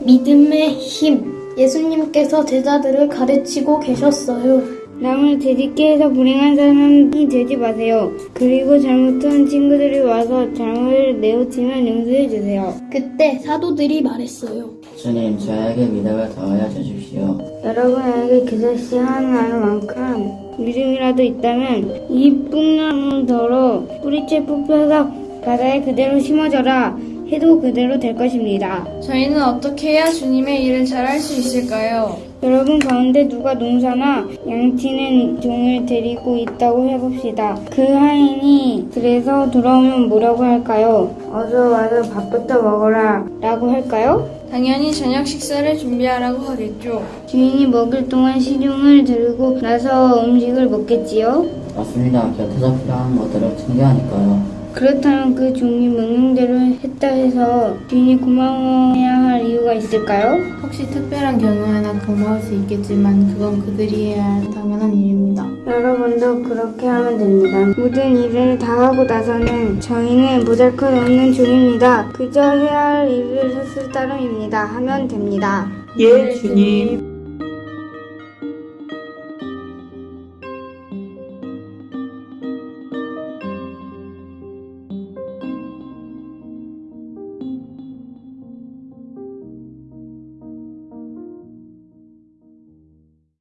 믿음의 힘. 예수님께서 제자들을 가르치고 계셨어요. 남을 재짓게 해서 불행한 사람이 되지 마세요. 그리고 잘못한 친구들이 와서 잘못을 내우치면 용서해 주세요. 그때 사도들이 말했어요. 주님, 저에게 믿음을 더하여 주십시오. 여러분에게 그것이 하나만큼 믿음이라도 있다면 이 뽕나무 더러 뿌리째 뽑혀서 바다에 그대로 심어져라 해도 그대로 될 것입니다. 저희는 어떻게 해야 주님의 일을 잘 할 수 있을까요? 여러분 가운데 누가 농사나 양치는 종을 데리고 있다고 해봅시다. 그 하인이 그래서 돌아오면 뭐라고 할까요? 어서 와서 밥부터 먹어라 라고 할까요? 당연히 저녁 식사를 준비하라고 하겠죠. 주인이 먹을 동안 시중을 들고 나서 음식을 먹겠지요? 맞습니다. 곁에서 필요한 것들을 챙겨야 하니까요. 그렇다면 그 종이 명령대로 했다 해서 주인이 고마워해야 할 이유가 있을까요? 혹시 특별한 경우 하나 고마울 수 있겠지만 그건 그들이 해야 할 당연한 일입니다. 여러분도 그렇게 하면 됩니다. 모든 일을 다 하고 나서는 저희는 모자랄 없는 종입니다. 그저 해야 할 일을 했을 따름입니다. 하면 됩니다. 예, 주님.